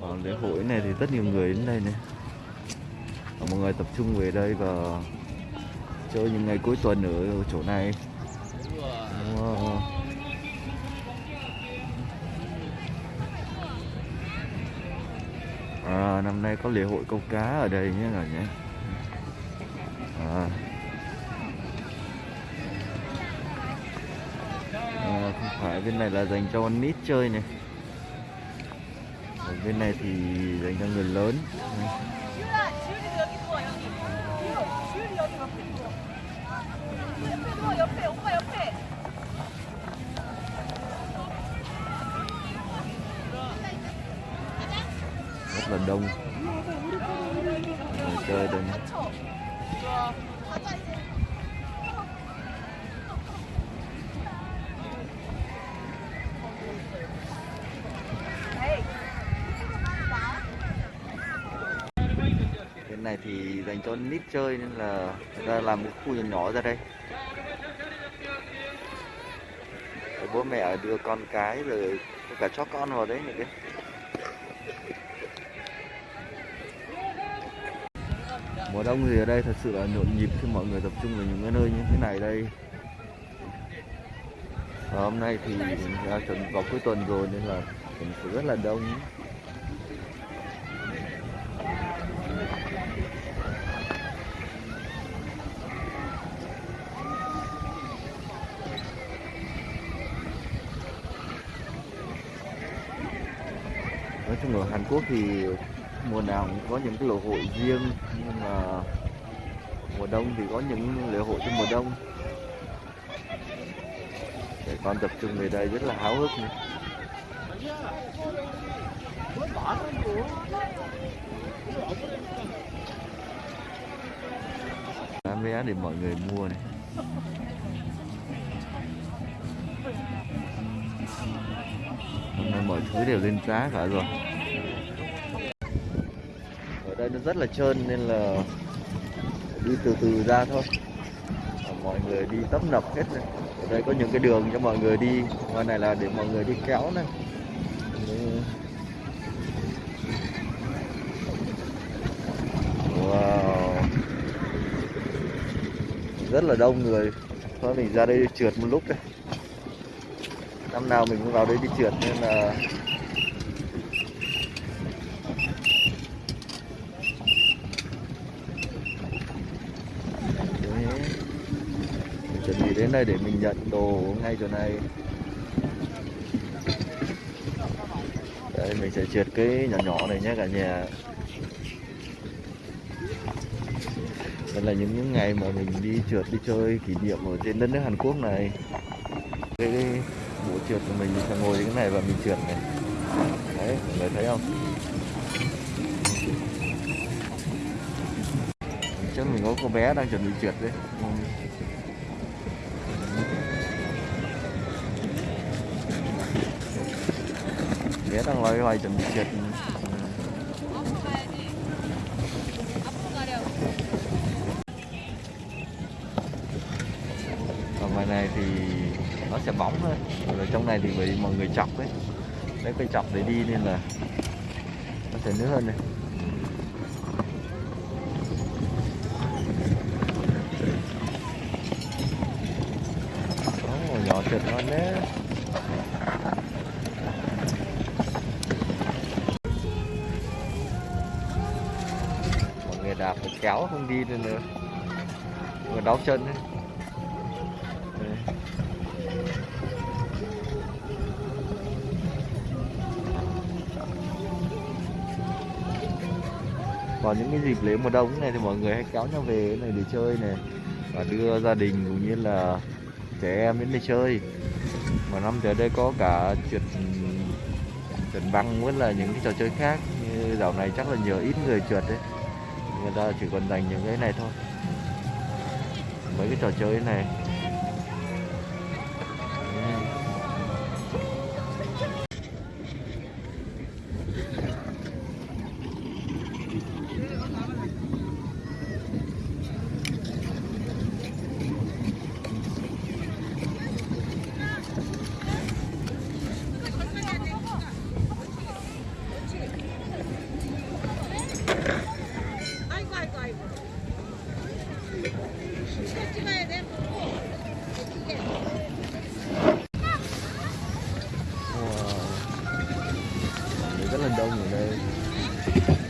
Ở lễ hội này thì rất nhiều người đến đây này Và Mọi người tập trung về đây và chơi những ngày cuối tuần ở chỗ này Wow. À, năm nay có lễ hội câu cá ở đây nhé cả nhé à. à, không phải bên này là dành cho con nít chơi này bên này thì dành cho người lớn rất là đông người chơi đây này. Thì dành cho nít chơi nên là người ta làm một khu nhỏ nhỏ ra đây. Rồi bố mẹ đưa con cái rồi cả chó con vào đấy này kia. Mùa đông thì ở đây thật sự là nhộn nhịp khi mọi người tập trung vào những cái nơi như thế này đây. Và hôm nay thì đã chuẩn vào cuối tuần rồi nên là cũng rất là đông. Chung ở Hàn Quốc thì mùa nào cũng có những cái lễ hội riêng, nhưng mà mùa đông thì có những lễ hội trong mùa đông. Để con tập trung về đây rất là háo hức nữa. bán vé để mọi người mua này. Hôm nay mọi thứ đều lên giá cả rồi nó rất là trơn nên là đi từ từ ra thôi. Mọi người đi tấp nập hết này ở đây có những cái đường cho mọi người đi. Ngoài này là để mọi người đi kéo này. Wow. Rất là đông người. Thôi, mình ra đây đi trượt một lúc đây. Năm nào mình cũng vào đây đi trượt nên là Đấy. Mình chuẩn bị đến đây để mình nhận đồ ngay chỗ này. Đây mình sẽ trượt cái nhỏ nhỏ này nhé cả nhà. Đây là những những ngày mà mình đi trượt đi chơi kỷ niệm ở trên đất nước Hàn Quốc này. Cái, bộ trượt của mình sẽ ngồi cái này và mình trượt này. Đấy mọi người thấy không? Trước mình có cô bé đang chuẩn bị trượt đấy. Ừ. bé đang loay hoay chuẩn bị trượt 앞으로 가야지. 앞으로 가려. còn ngoài này thì nó sẽ bóng thôi rồi trong này thì bị mọi người chọc ấy lấy cây chọc để đi nên là nó sẽ nước hơn này Ồ, nhỏ trượt ngon đấy Đạp phải kéo, không đi được nữa. Người đau chân ấy. Đấy. vào những cái dịp lễ mùa đông này thì mọi người hay kéo nhau về này để chơi này. Và đưa gia đình cũng như là trẻ em đến đây chơi. Mà năm tới đây có cả trượt trượt băng với là những cái trò chơi khác. Như dạo này chắc là nhiều ít người trượt đấy người ta chỉ còn dành những cái này thôi. Mấy cái trò chơi này rất là người đây.